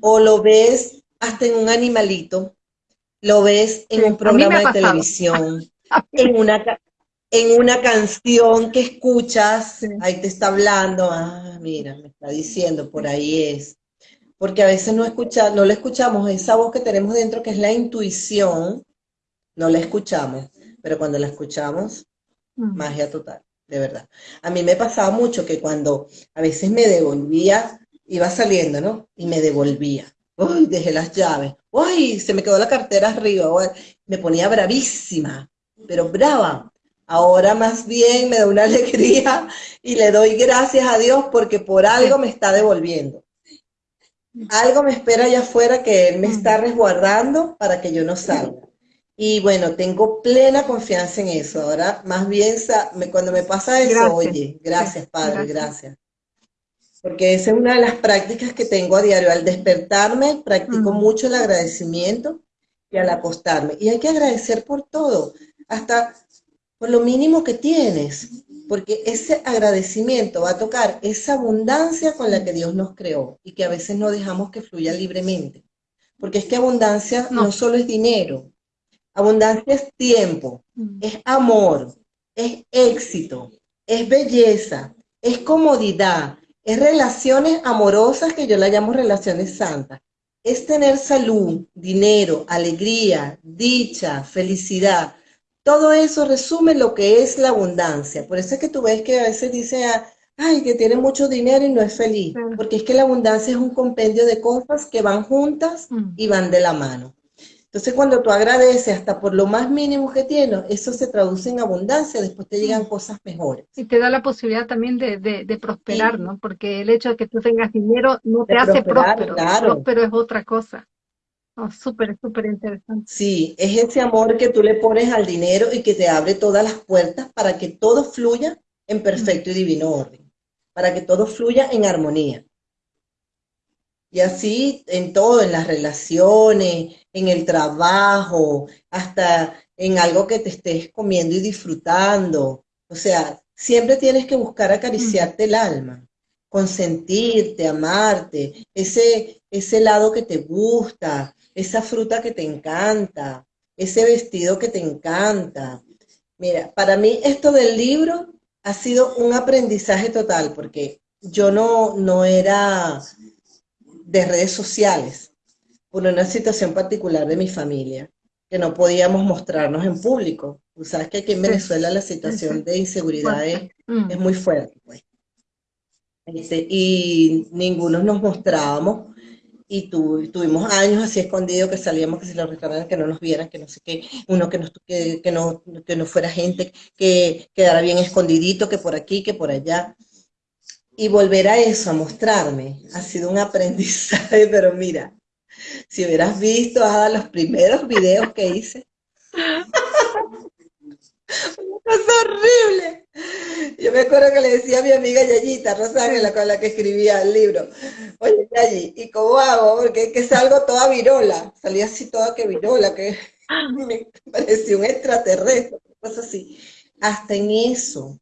O lo ves hasta en un animalito, lo ves en un programa de televisión, *laughs* en una, en una canción que escuchas, ahí te está hablando, ah, mira, me está diciendo, por ahí es. Porque a veces no, escucha, no le escuchamos esa voz que tenemos dentro, que es la intuición, no la escuchamos, pero cuando la escuchamos, mm. magia total, de verdad. A mí me pasaba mucho que cuando a veces me devolvía, iba saliendo, ¿no? Y me devolvía. Uy, dejé las llaves. Uy, se me quedó la cartera arriba. me ponía bravísima, pero brava. Ahora más bien me da una *laughs* alegría y le doy gracias a Dios porque por algo me está devolviendo. Algo me espera allá afuera que Él me está resguardando para que yo no salga. Y bueno, tengo plena confianza en eso. Ahora, más bien, cuando me pasa eso, oye, gracias, Padre, gracias. Porque esa es una de las prácticas que tengo a diario. Al despertarme, practico mucho el agradecimiento y al acostarme. Y hay que agradecer por todo. Hasta por lo mínimo que tienes, porque ese agradecimiento va a tocar esa abundancia con la que Dios nos creó y que a veces no dejamos que fluya libremente. Porque es que abundancia no, solo es dinero, abundancia es tiempo, mm. es amor, es éxito, es belleza, es comodidad, es relaciones amorosas que yo la llamo relaciones santas. Es tener salud, dinero, alegría, dicha, felicidad todo eso resume lo que es la abundancia. Por eso es que tú ves que a veces dice, ah, ay, que tiene mucho dinero y no es feliz. Porque es que la abundancia es un compendio de cosas que van juntas mm. y van de la mano. Entonces, cuando tú agradeces hasta por lo más mínimo que tienes, eso se traduce en abundancia, después te llegan cosas mejores. Y te da la posibilidad también de, prosperar, ¿no? Porque el hecho de que tú tengas dinero no te hace próspero. Próspero es otra cosa. Oh, súper, súper interesante. Sí, es ese amor que tú le pones al dinero y que te abre todas las puertas para que todo fluya en perfecto y divino orden, para que todo fluya en armonía. Y así en todo, en las relaciones, en el trabajo, hasta en algo que te estés comiendo y disfrutando. O sea, siempre tienes que buscar acariciarte el alma, consentirte, amarte, ese, ese lado que te gusta, esa fruta que te encanta, ese vestido que te encanta. Mira, para mí esto del libro ha sido un aprendizaje total porque yo no, no era de redes sociales por una situación particular de mi familia, que no podíamos mostrarnos en público. Tú sabes que aquí en Venezuela la situación de inseguridad es, mm. muy fuerte. Pues. Este, y ninguno nos mostrábamos y tuvimos años así escondidos que salíamos que si los restaurantes que no nos vieran, que no sé qué, uno que, que, no, que no fuera gente, que quedara bien escondidito, que por aquí, que por allá. Y volver a eso, a mostrarme, ha sido un aprendizaje, *laughs* pero mira, si hubieras visto los primeros videos que hice, es horrible. Yo me acuerdo que le decía a mi amiga Yayita Rosángela, con la que escribía el libro, oye Yayi, ¿y cómo hago? Porque es que salgo toda virola, salí así toda que virola, que me parecía un extraterrestre, cosas así. Hasta en eso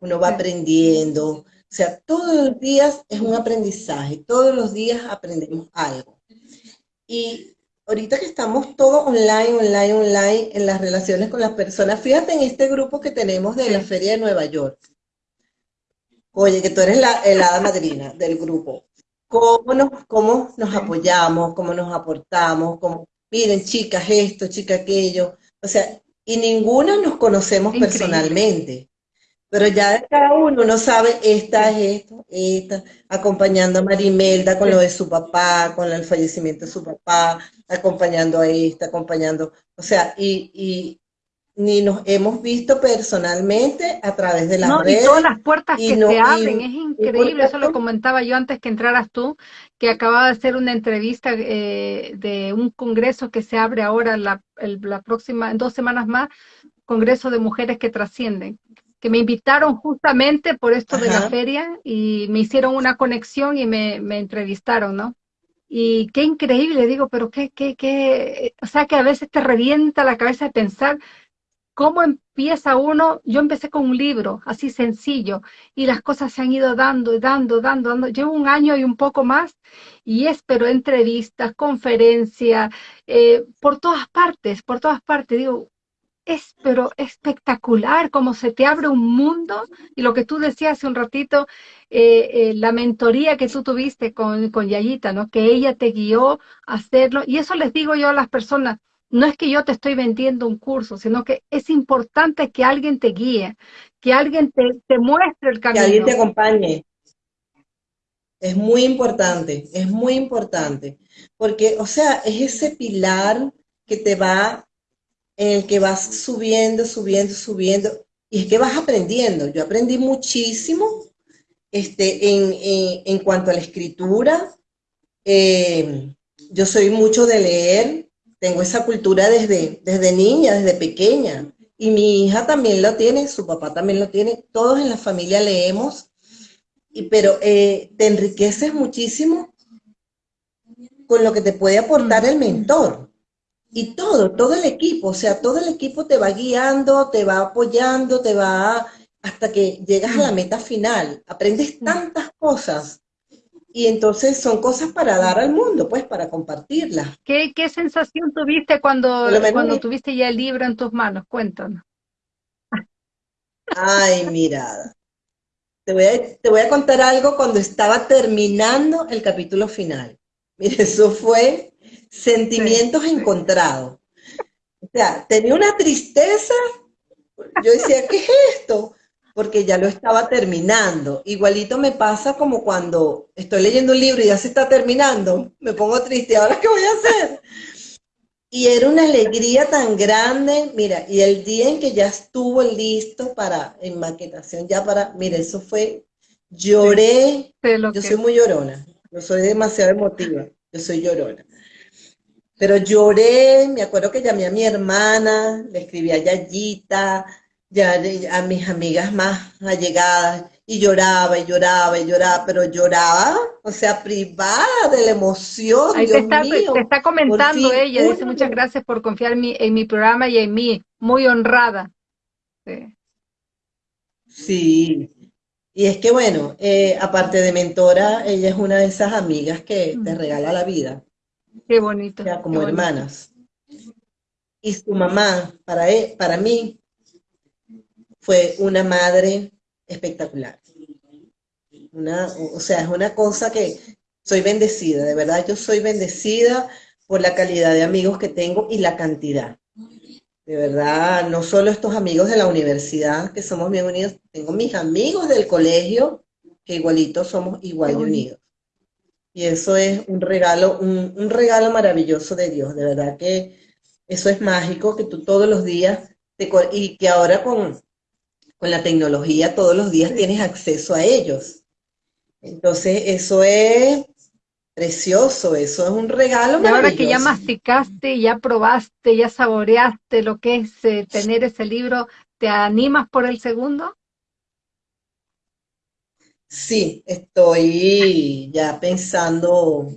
uno va aprendiendo, o sea, todos los días es un aprendizaje, todos los días aprendemos algo. Y ahorita que estamos todos online, online, online, en las relaciones con las personas, fíjate en este grupo que tenemos de la Feria de Nueva York. Oye, que tú eres la helada madrina del grupo. ¿Cómo nos, cómo nos apoyamos, cómo nos aportamos, cómo, miren, chicas, esto, chicas, aquello. O sea, y ninguna nos conocemos personalmente. Pero ya cada uno no sabe, esta es esto, esta, acompañando a Marimelda con lo de su papá, con el fallecimiento de su papá, acompañando a esta, acompañando, o sea, y, ni nos hemos visto personalmente a través de la no, Y todas las puertas que se abren, es increíble, eso lo comentaba yo antes que entraras tú, que acababa de hacer una entrevista eh, de un congreso que se abre ahora la, la próxima, en dos semanas más, Congreso de Mujeres que Trascienden que me invitaron justamente por esto de la feria y me hicieron una conexión y me, entrevistaron, ¿no? Y qué increíble, digo, pero qué, qué, qué, o sea que a veces te revienta la cabeza de pensar cómo empieza uno, yo empecé con un libro así sencillo y las cosas se han ido dando dando, dando, dando, llevo un año y un poco más y espero entrevistas, conferencias, eh, por todas partes, por todas partes, digo, es pero espectacular, como se te abre un mundo y lo que tú decías hace un ratito, eh, eh, la mentoría que tú tuviste con, con Yayita, ¿no? Que ella te guió a hacerlo y eso les digo yo a las personas, no es que yo te estoy vendiendo un curso, sino que es importante que alguien te guíe, que alguien te, te muestre el camino. Que alguien te acompañe. Es muy importante, es muy importante, porque, o sea, es ese pilar que te va en el que vas subiendo, subiendo, subiendo, y es que vas aprendiendo. Yo aprendí muchísimo este, en, cuanto a la escritura. Eh, yo soy mucho de leer, tengo esa cultura desde, desde niña, desde pequeña. Y mi hija también lo tiene, su papá también lo tiene, todos en la familia leemos, y, pero eh, te enriqueces muchísimo con lo que te puede aportar el mentor y todo, todo el equipo, o sea, todo el equipo te va guiando, te va apoyando, te va hasta que llegas a la meta final. Aprendes tantas cosas y entonces son cosas para dar al mundo, pues para compartirlas. ¿Qué, qué sensación tuviste cuando, cuando tuviste ya el libro en tus manos? Cuéntanos. Ay, mira, te voy, a, te voy a contar algo cuando estaba terminando el capítulo final. Mire, eso fue sentimientos encontrados. O sea, tenía una tristeza, yo decía, ¿qué es esto? Porque ya lo estaba terminando. Igualito me pasa como cuando estoy leyendo un libro y ya se está terminando, me pongo triste, ¿ahora qué voy a hacer? Y era una alegría tan grande, mira, y el día en que ya estuvo listo para, en maquetación, ya para, mira, eso fue, lloré, yo soy muy llorona, yo soy demasiado emotiva, yo soy llorona. Pero lloré, me acuerdo que llamé a mi hermana, le escribí a Yayita, ya a mis amigas más allegadas, y lloraba, y lloraba, y lloraba, pero lloraba, o sea, privada de la emoción. Ahí te, está, comentando ella, dice muchas gracias por confiar en mi, en mi programa y en mí, muy honrada. Sí. Y es que bueno, eh, aparte de mentora, ella es una de esas amigas que te regala la vida. Qué bonito. como hermanas. Y su mamá, para, él, para mí, fue una madre espectacular. Una, o sea, es una cosa que soy bendecida, de verdad yo soy bendecida por la calidad de amigos que tengo y la cantidad. De verdad, no solo estos amigos de la universidad, que somos bien unidos, tengo mis amigos del colegio, que igualitos somos igual unidos. Y eso es un regalo, un, regalo maravilloso de Dios, de verdad que eso es mágico, que tú todos los días, te, y que ahora con, con la tecnología todos los días tienes acceso a ellos. Entonces eso es precioso, eso es un regalo y ahora que ya masticaste, ya probaste, ya saboreaste lo que es eh, tener ese libro, ¿te animas por el segundo? Sí, estoy ya pensando,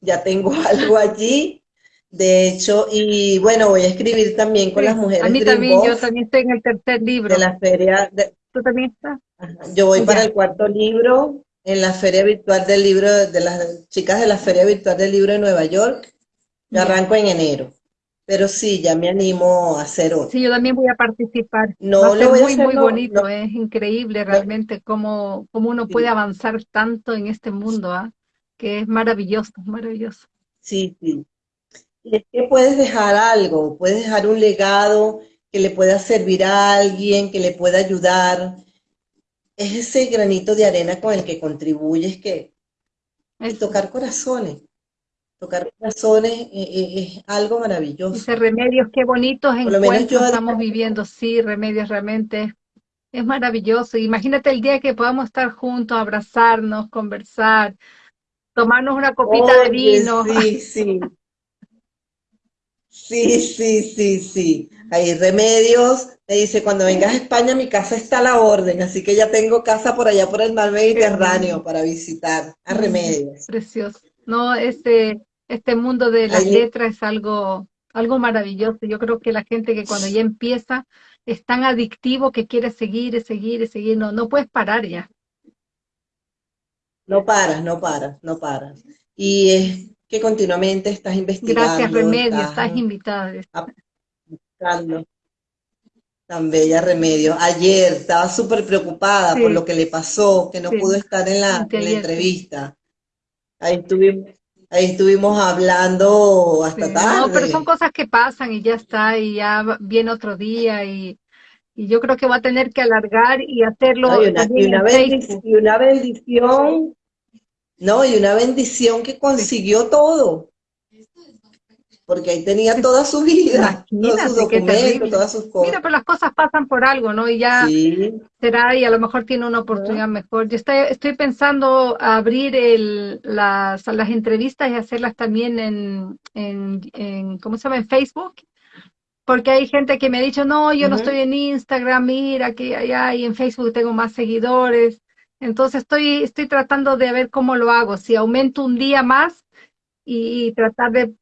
ya tengo *laughs* algo allí, de hecho, y bueno, voy a escribir también con las mujeres. A mí también, yo también estoy en el tercer libro. De la feria. ¿Tú también estás? Yo voy para el cuarto libro en la feria virtual del libro, de las chicas de la feria virtual del libro de Nueva York. Yo arranco en enero. Pero sí, ya me animo a hacer otro. Sí, yo también voy a participar. No lo muy, muy bonito, es increíble realmente cómo, cómo uno puede avanzar tanto en este mundo, ¿ah? que es maravilloso, maravilloso. Sí, sí. Y es que puedes dejar algo, puedes dejar un legado que le pueda servir a alguien, que le pueda ayudar. Es ese granito de arena con el que contribuyes que es tocar corazones. Tocar corazones eh, eh, es, algo maravilloso. Ese remedios, qué bonitos encuentros estamos viviendo. Sí, remedios realmente es maravilloso. Imagínate el día que podamos estar juntos, abrazarnos, conversar, tomarnos una copita de vino. Sí, *laughs* sí. Sí, sí, sí, sí. Hay remedios. Me dice, cuando vengas a España, mi casa está a la orden, así que ya tengo casa por allá por el mar Mediterráneo para visitar a remedios. Precioso. No, este, este mundo de las letras es algo, algo maravilloso. Yo creo que la gente que cuando ya empieza es tan adictivo que quiere seguir y seguir y seguir. No, no puedes parar ya. No paras, no paras, no paras. Y es que continuamente estás investigando. Gracias, Remedio, estás, invitada. Buscando. Tan bella Remedio. Ayer estaba súper preocupada por lo que le pasó, que no pudo estar en la, entrevista. Ahí estuvimos, ahí estuvimos hablando hasta tarde. No, pero son cosas que pasan y ya está, y ya viene otro día y, yo creo que va a tener que alargar y hacerlo. y, una, y una bendición no, y una bendición que consiguió todo. Porque ahí tenía toda su vida, todos sus documentos, todas sus cosas. Mira, pero las cosas pasan por algo, ¿no? Y ya será, y a lo mejor tiene una oportunidad mejor. Yo estoy, estoy pensando abrir el, las, las entrevistas y hacerlas también en, en, ¿cómo se llama? En Facebook porque hay gente que me ha dicho, no, yo no estoy en Instagram, mira que allá y en Facebook tengo más seguidores. Entonces estoy, estoy tratando de ver cómo lo hago, si aumento un día más y, tratar de,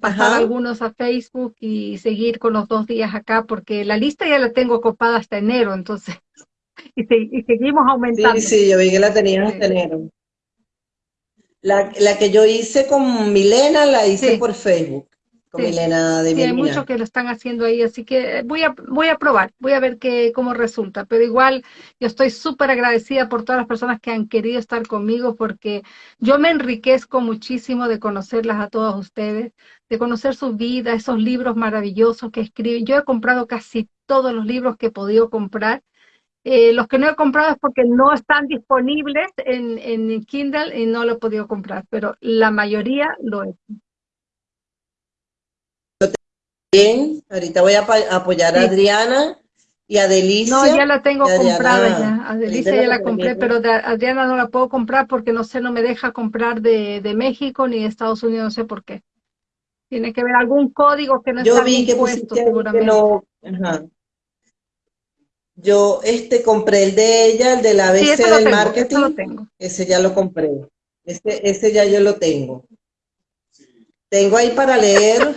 pasar algunos a Facebook y seguir con los dos días acá, porque la lista ya la tengo copada hasta enero, entonces, *laughs* y, seguimos aumentando. Sí, sí, yo vi que la tenías hasta enero. La, que yo hice con Milena la hice por Facebook con Milena de Sí, hay muchos que lo están haciendo ahí, así que voy a, voy a probar, voy a ver qué, cómo resulta. Pero igual yo estoy súper agradecida por todas las personas que han querido estar conmigo porque yo me enriquezco muchísimo de conocerlas a todos ustedes, de conocer su vida, esos libros maravillosos que escriben. Yo he comprado casi todos los libros que he podido comprar. Eh, los que no he comprado es porque no están disponibles en, en Kindle y no lo he podido comprar, pero la mayoría lo he Bien, ahorita voy a apoyar a Adriana y a Delicia. No, ya la tengo comprada ya. A Delicia ya la compré, pero de Adriana no la puedo comprar porque no sé, no me deja comprar de, de México ni de Estados Unidos, no sé por qué. Tiene que haber algún código que no Yo vi que puesto, seguramente. no, Yo este compré el de ella, el de la ABC del marketing. Lo tengo. Ese ya lo compré. Ese, ese ya yo lo tengo. Tengo ahí para leer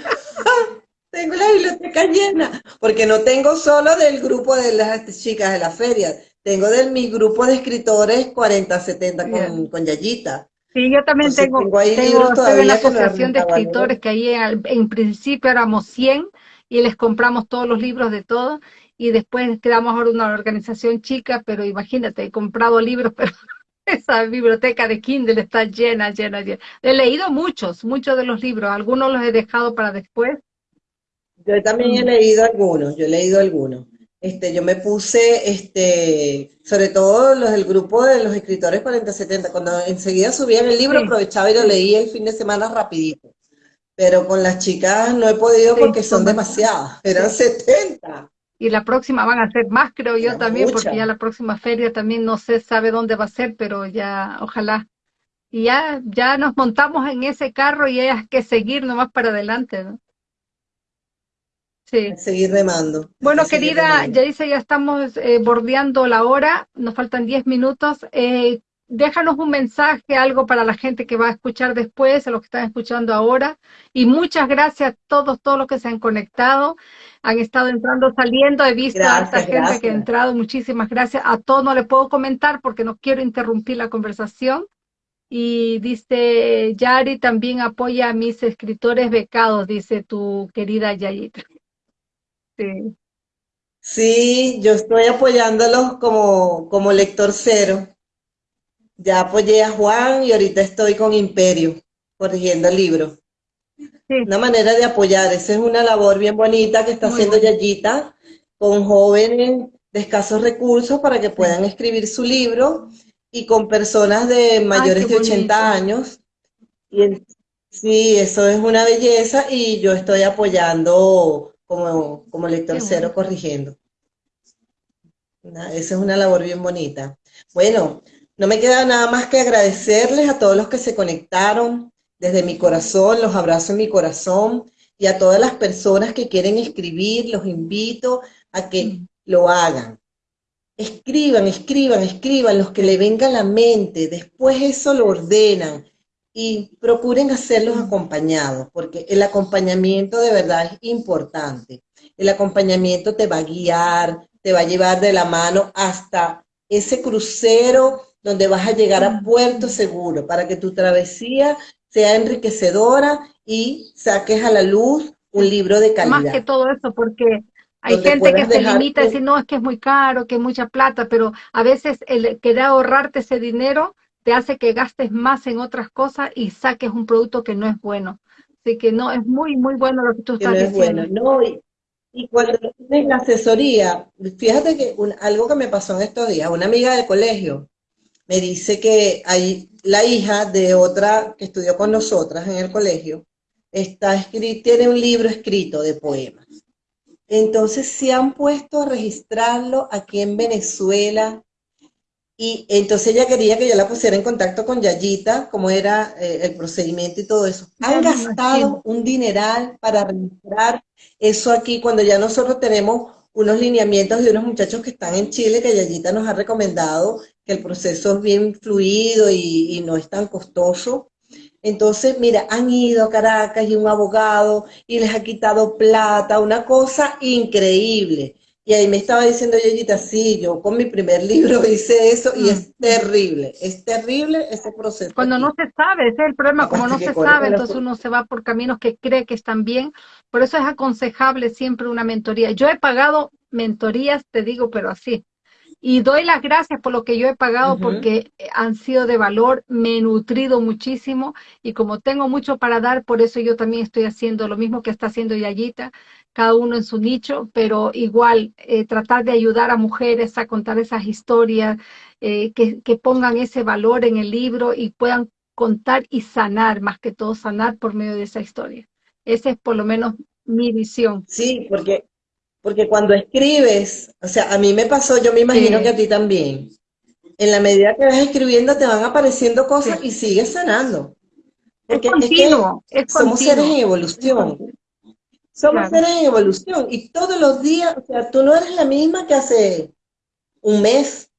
tengo la biblioteca llena, porque no tengo solo del grupo de las chicas de la feria, tengo de mi grupo de escritores 40-70 con, con Yayita. Sí, yo también tengo, tengo, ahí tengo todavía la asociación de escritores que ahí en, principio éramos 100 y les compramos todos los libros de todo y después quedamos ahora una organización chica, pero imagínate, he comprado libros, *laughs* pero esa biblioteca de Kindle está llena, llena, llena. He leído muchos, muchos de los libros, algunos los he dejado para después, yo también he leído algunos, yo he leído algunos. Este, yo me puse, este, sobre todo los del grupo de los escritores 4070, cuando enseguida subían el libro, aprovechaba y lo leía el fin de semana rapidito. Pero con las chicas no he podido porque son demasiadas, eran 70. Y la próxima van a ser más, creo yo también, porque ya la próxima feria también no se sabe dónde va a ser, pero ya, ojalá. Y ya, ya nos montamos en ese carro y hay que seguir nomás para adelante, ¿no? Sí. Seguir remando. Bueno, querida, ya dice, ya estamos eh, bordeando la hora, nos faltan 10 minutos. Eh, déjanos un mensaje, algo para la gente que va a escuchar después, a los que están escuchando ahora. Y muchas gracias a todos, todos los que se han conectado, han estado entrando, saliendo. He visto a esta gente que ha entrado. Muchísimas gracias. A todos no le puedo comentar porque no quiero interrumpir la conversación. Y dice, Yari también apoya a mis escritores becados, dice tu querida Yayita. Sí. Sí, yo estoy apoyándolos como, como lector cero. Ya apoyé a Juan y ahorita estoy con Imperio, corrigiendo el libro. Una manera de apoyar, esa es una labor bien bonita que está haciendo Yayita con jóvenes de escasos recursos para que puedan escribir su libro y con personas de mayores de 80 años. Y sí, eso es una belleza y yo estoy apoyando como, como lector cero corrigiendo. esa es una labor bien bonita. Bueno, no me queda nada más que agradecerles a todos los que se conectaron desde mi corazón, los abrazo en mi corazón y a todas las personas que quieren escribir, los invito a que mm. lo hagan. Escriban, escriban, escriban los que le venga a la mente, después eso lo ordenan y procuren hacerlos acompañados, porque el acompañamiento de verdad es importante. El acompañamiento te va a guiar, te va a llevar de la mano hasta ese crucero donde vas a llegar a puerto seguro, para que tu travesía sea enriquecedora y saques a la luz un libro de calidad. Más que todo eso, porque hay gente que se limita a decir, no, es que es muy caro, que es mucha plata, pero a veces el querer ahorrarte ese dinero te hace que gastes más en otras cosas y saques un producto que no es bueno. Así que no, es muy, muy bueno lo que tú estás diciendo. no, y, cuando tienes la asesoría, fíjate que algo que me pasó en estos días, una amiga del colegio me dice que hay la hija de otra que estudió con nosotras en el colegio, está escrito, tiene un libro escrito de poemas. Entonces se han puesto a registrarlo aquí en Venezuela y entonces ella quería que yo la pusiera en contacto con Yayita, cómo era eh, el procedimiento y todo eso. Han gastado un dineral para registrar eso aquí cuando ya nosotros tenemos unos lineamientos de unos muchachos que están en Chile que Yayita nos ha recomendado que el proceso es bien fluido y, y no es tan costoso. Entonces, mira, han ido a Caracas y un abogado y les ha quitado plata, una cosa increíble. Y ahí me estaba diciendo Yoyita, sí, yo con mi primer libro *laughs* hice eso y es terrible, es terrible ese proceso. Cuando no se sabe, ese es el problema, como no se sabe, entonces uno se va por caminos que cree que están bien, por eso es aconsejable siempre una mentoría. Yo he pagado mentorías, te digo, pero así, y doy las gracias por lo que yo he pagado porque han sido de valor, me he nutrido muchísimo y como tengo mucho para dar, por eso yo también estoy haciendo lo mismo que está haciendo Yayita, cada uno en su nicho, pero igual eh, tratar de ayudar a mujeres a contar esas historias, eh, que, que pongan ese valor en el libro y puedan contar y sanar, más que todo sanar por medio de esa historia. Esa es por lo menos mi visión. Sí, porque, porque cuando escribes, o sea, a mí me pasó, yo me imagino que a ti también, en la medida que vas escribiendo te van apareciendo cosas y sigues sanando. Porque es, que somos seres en evolución. Somos seres en evolución y todos los días, o sea, tú no eres la misma que hace un mes,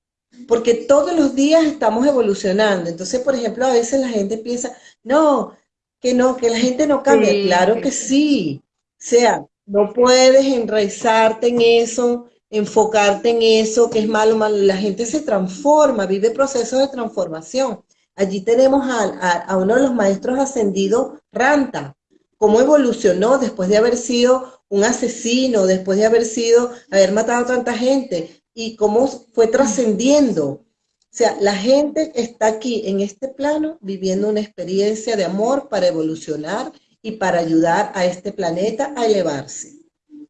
porque todos los días estamos evolucionando. Entonces, por ejemplo, a veces la gente piensa, no, que no, que la gente no cambia. claro que sí. O sea, no puedes enraizarte en eso, enfocarte en eso, que es malo, malo. La gente se transforma, vive procesos de transformación. Allí tenemos a, uno de los maestros ascendidos, Ranta, cómo evolucionó después de haber sido un asesino, después de haber sido, haber matado a tanta gente, y cómo fue trascendiendo. O sea, la gente está aquí en este plano viviendo una experiencia de amor para evolucionar y para ayudar a este planeta a elevarse,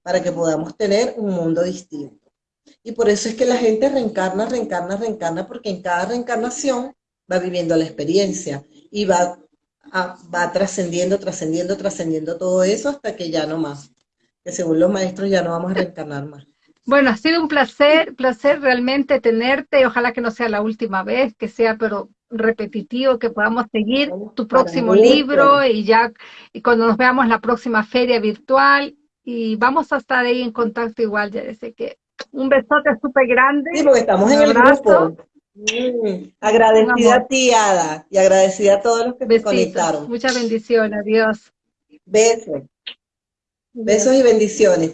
para que podamos tener un mundo distinto. Y por eso es que la gente reencarna, reencarna, reencarna, porque en cada reencarnación va viviendo la experiencia y va va trascendiendo, trascendiendo, trascendiendo todo eso hasta que ya no más. Que según los maestros ya no vamos a reencarnar más. Bueno, ha sido un placer, placer realmente tenerte ojalá que no sea la última vez, que sea pero repetitivo, que podamos seguir tu próximo libro y ya y cuando nos veamos la próxima feria virtual y vamos a estar ahí en contacto igual, ya sé que un besote súper grande. Sí, porque estamos en el grupo. Mm, agradecida a ti, Ada, y agradecida a todos los que me conectaron. Muchas bendiciones, adiós. Besos. Besos y bendiciones.